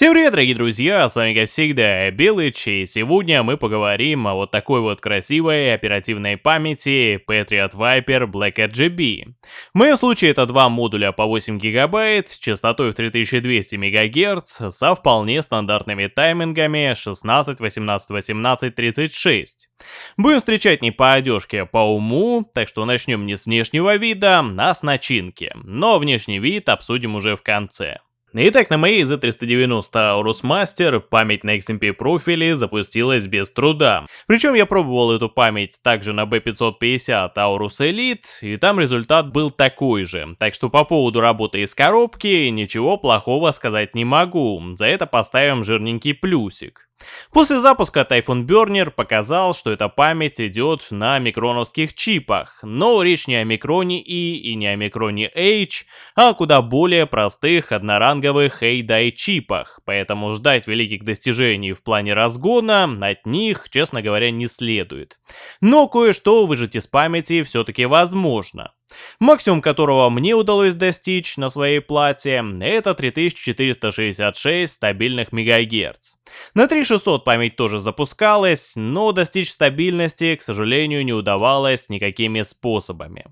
Всем привет, дорогие друзья, с вами как всегда Белыч, и сегодня мы поговорим о вот такой вот красивой оперативной памяти Patriot Viper Black RGB. В моем случае это два модуля по 8 гигабайт с частотой в 3200 МГц со вполне стандартными таймингами 16, 18, 18, 36. Будем встречать не по одежке, а по уму, так что начнем не с внешнего вида, а с начинки, но внешний вид обсудим уже в конце. Итак, на моей Z390 Aorus Master память на XMP профиле запустилась без труда. Причем я пробовал эту память также на B550 Aorus Elite, и там результат был такой же. Так что по поводу работы из коробки ничего плохого сказать не могу, за это поставим жирненький плюсик. После запуска Typhoon Burner показал, что эта память идет на микроновских чипах, но речь не о микроне E и не о микроне H, а о куда более простых одноранговых A-DI чипах, поэтому ждать великих достижений в плане разгона от них, честно говоря, не следует. Но кое-что выжать из памяти все-таки возможно. Максимум которого мне удалось достичь на своей плате, это 3466 стабильных мегагерц. На 3600 память тоже запускалась, но достичь стабильности, к сожалению, не удавалось никакими способами.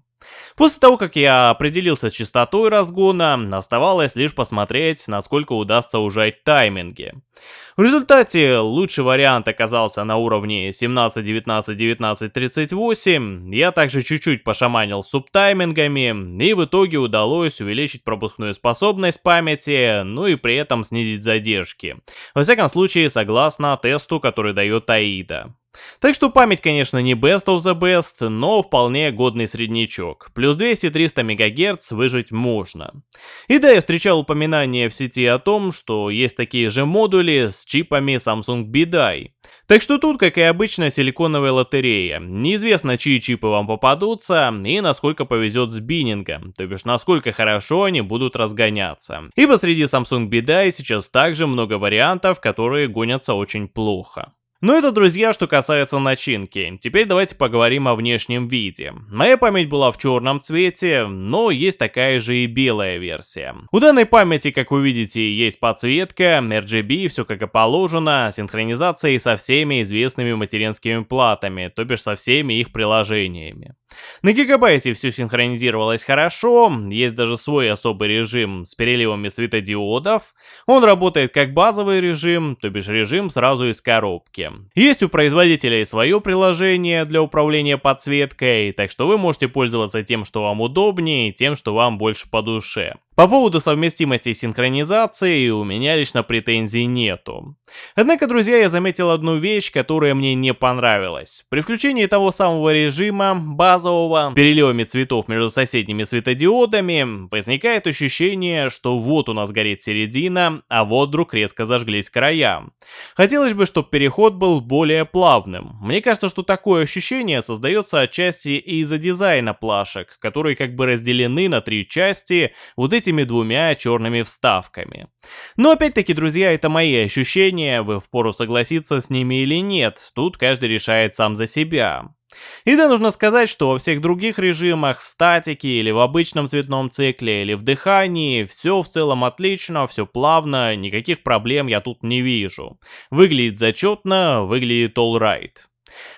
После того, как я определился с частотой разгона, оставалось лишь посмотреть, насколько удастся ужать тайминги. В результате лучший вариант оказался на уровне 17, 19, 19, 38. Я также чуть-чуть пошаманил субтаймингами, и в итоге удалось увеличить пропускную способность памяти, ну и при этом снизить задержки. Во всяком случае, согласно тесту, который дает AIDA. Так что память, конечно, не best of the best, но вполне годный среднячок. Плюс 200-300 МГц выжить можно. И да, я встречал упоминания в сети о том, что есть такие же модули с чипами Samsung BDI. Так что тут, как и обычно, силиконовая лотерея. Неизвестно, чьи чипы вам попадутся и насколько повезет с биннингом, то бишь насколько хорошо они будут разгоняться. Ибо среди Samsung BDI сейчас также много вариантов, которые гонятся очень плохо. Ну это, друзья, что касается начинки. Теперь давайте поговорим о внешнем виде. Моя память была в черном цвете, но есть такая же и белая версия. У данной памяти, как вы видите, есть подсветка, RGB, все как и положено, синхронизация со всеми известными материнскими платами, то бишь со всеми их приложениями. На гигабайте все синхронизировалось хорошо, есть даже свой особый режим с переливами светодиодов. Он работает как базовый режим, то бишь режим сразу из коробки. Есть у производителя и свое приложение для управления подсветкой, так что вы можете пользоваться тем, что вам удобнее, тем, что вам больше по душе. По поводу совместимости и синхронизации у меня лично претензий нету. Однако, друзья, я заметил одну вещь, которая мне не понравилась. При включении того самого режима, базового, переливами цветов между соседними светодиодами, возникает ощущение, что вот у нас горит середина, а вот вдруг резко зажглись края. Хотелось бы, чтобы переход был более плавным. Мне кажется, что такое ощущение создается отчасти из-за дизайна плашек, которые как бы разделены на три части, вот эти этими двумя черными вставками. Но опять-таки, друзья, это мои ощущения, вы впору согласиться с ними или нет, тут каждый решает сам за себя. И да, нужно сказать, что во всех других режимах, в статике или в обычном цветном цикле или в дыхании, все в целом отлично, все плавно, никаких проблем я тут не вижу. Выглядит зачетно, выглядит alright.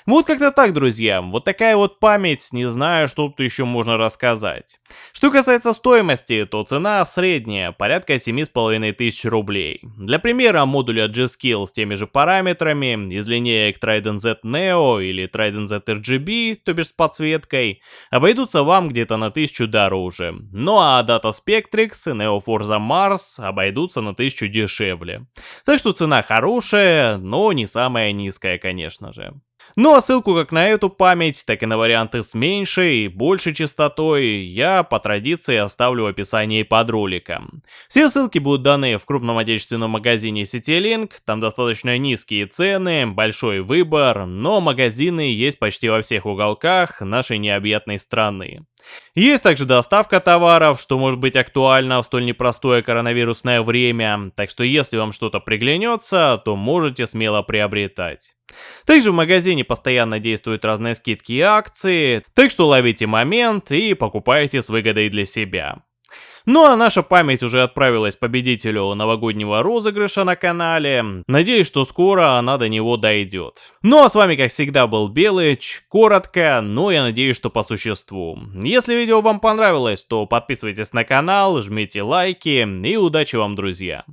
Вот как-то так, друзья. Вот такая вот память, не знаю, что тут еще можно рассказать. Что касается стоимости, то цена средняя, порядка 7,5 тысяч рублей. Для примера, модуля G-Skill с теми же параметрами, из линеек Trident Z Neo или Trident Z RGB, то бишь с подсветкой, обойдутся вам где-то на 1000 дороже. Ну а Data Spectrix и Neo Forza Mars обойдутся на 1000 дешевле. Так что цена хорошая, но не самая низкая, конечно же. Ну а ссылку как на эту память, так и на варианты с меньшей и большей частотой я по традиции оставлю в описании под роликом. Все ссылки будут даны в крупном отечественном магазине CityLink, там достаточно низкие цены, большой выбор, но магазины есть почти во всех уголках нашей необъятной страны. Есть также доставка товаров, что может быть актуально в столь непростое коронавирусное время, так что если вам что-то приглянется, то можете смело приобретать. Также в магазине постоянно действуют разные скидки и акции, так что ловите момент и покупайте с выгодой для себя. Ну а наша память уже отправилась победителю новогоднего розыгрыша на канале. Надеюсь, что скоро она до него дойдет. Ну а с вами, как всегда, был Белыч. Коротко, но я надеюсь, что по существу. Если видео вам понравилось, то подписывайтесь на канал, жмите лайки и удачи вам, друзья.